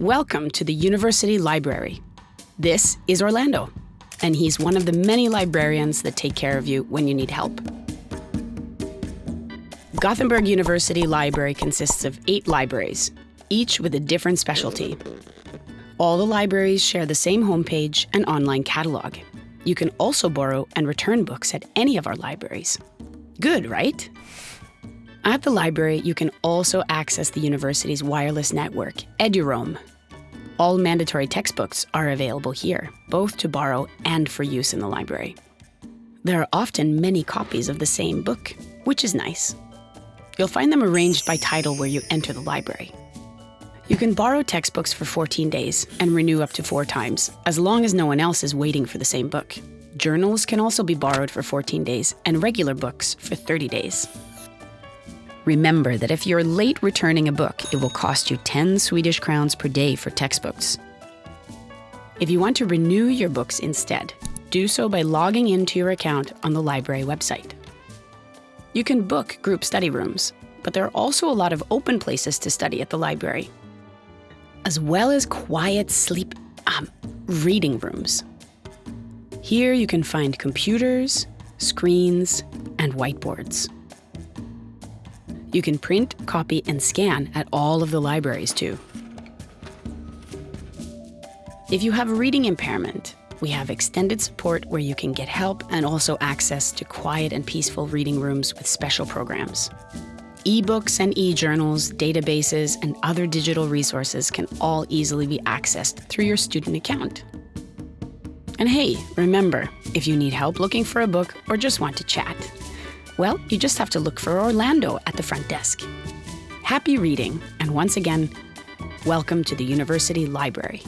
Welcome to the University Library. This is Orlando, and he's one of the many librarians that take care of you when you need help. Gothenburg University Library consists of eight libraries, each with a different specialty. All the libraries share the same homepage and online catalog. You can also borrow and return books at any of our libraries. Good, right? At the library, you can also access the university's wireless network, EduRoam. All mandatory textbooks are available here, both to borrow and for use in the library. There are often many copies of the same book, which is nice. You'll find them arranged by title where you enter the library. You can borrow textbooks for 14 days and renew up to four times, as long as no one else is waiting for the same book. Journals can also be borrowed for 14 days and regular books for 30 days. Remember that if you're late returning a book, it will cost you 10 Swedish crowns per day for textbooks. If you want to renew your books instead, do so by logging into your account on the library website. You can book group study rooms, but there are also a lot of open places to study at the library, as well as quiet sleep um, reading rooms. Here you can find computers, screens, and whiteboards. You can print, copy, and scan at all of the libraries too. If you have a reading impairment, we have extended support where you can get help and also access to quiet and peaceful reading rooms with special programs. Ebooks and e-journals, databases, and other digital resources can all easily be accessed through your student account. And hey, remember, if you need help looking for a book or just want to chat, well, you just have to look for Orlando at the front desk. Happy reading, and once again, welcome to the University Library.